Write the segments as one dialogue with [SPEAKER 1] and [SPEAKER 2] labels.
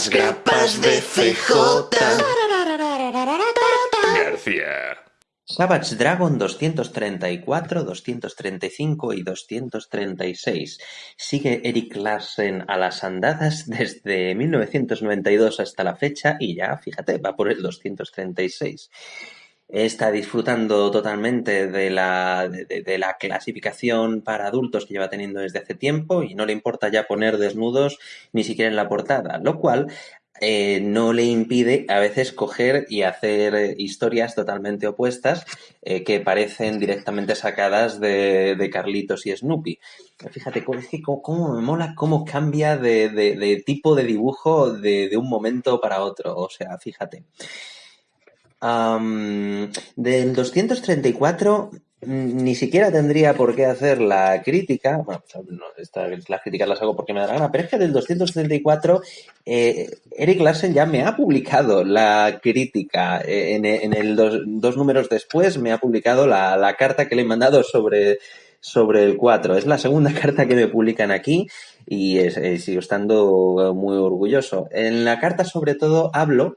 [SPEAKER 1] Las grapas de CJ.
[SPEAKER 2] García.
[SPEAKER 3] Savage Dragon 234, 235 y 236. Sigue Eric Larsen a las andadas desde 1992 hasta la fecha y ya, fíjate, va por el 236. Está disfrutando totalmente de la, de, de la clasificación para adultos que lleva teniendo desde hace tiempo y no le importa ya poner desnudos ni siquiera en la portada, lo cual eh, no le impide a veces coger y hacer eh, historias totalmente opuestas eh, que parecen directamente sacadas de, de, Carlitos y Snoopy. Fíjate, cómo, cómo me mola cómo cambia de, de, de tipo de dibujo de, un momento para otro. O sea, fíjate. Del 234 ni siquiera tendría por qué hacer la crítica, bueno, pues, esta, las críticas las hago porque me da la gana, pero es que del 234 eh, Eric Larsen ya me ha publicado la crítica, eh, en, en, el dos, dos, números después me ha publicado la, la carta que le he mandado sobre, sobre el 4. Es la segunda carta que me publican aquí y sigo estando muy orgulloso. En la carta sobre todo hablo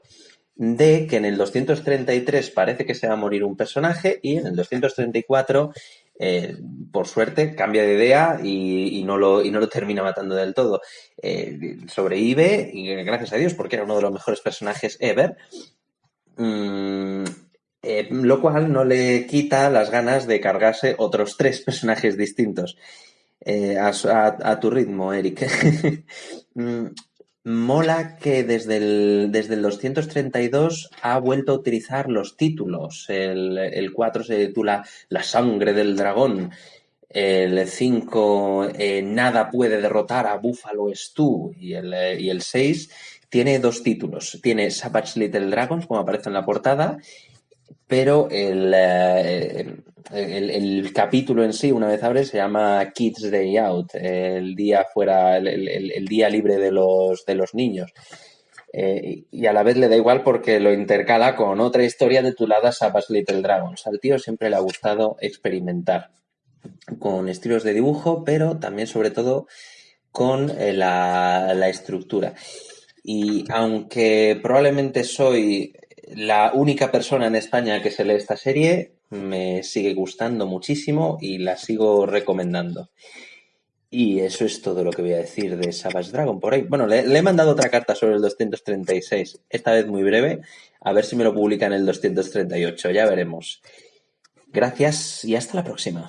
[SPEAKER 3] de que en el 233 parece que se va a morir un personaje y en el 234, eh, por suerte, cambia de idea y, no lo, y no lo termina matando del todo. Eh, sobrevive, y gracias a Dios, porque era uno de los mejores personajes ever. Mm, eh, lo cual no le quita las ganas de cargarse otros tres personajes distintos. Eh, a, tu ritmo, Eric. Mm, Mola que desde el, desde el 232 ha vuelto a utilizar los títulos. El, el 4 se titula La sangre del dragón. El 5, eh, Nada puede derrotar a Buffalo Stew. Y el, eh, y el 6 tiene dos títulos. Tiene Savage Little Dragons, como aparece en la portada, pero el, eh, el, capítulo en sí, una vez abre, se llama Kids Day Out, el día fuera, el, día libre de los, de niños. Eh, y a la vez le da igual porque lo intercala con otra historia titulada Savage Little Dragons. Al tío siempre le ha gustado experimentar con estilos de dibujo, pero también sobre todo con eh, la estructura. Y aunque probablemente soy la única persona en España que se lee esta serie, me sigue gustando muchísimo y la sigo recomendando. Y eso es todo lo que voy a decir de Savage Dragon por ahí. Bueno, le, he mandado otra carta sobre el 236, esta vez muy breve, a ver si me lo publica en el 238, ya veremos. Gracias y hasta la próxima.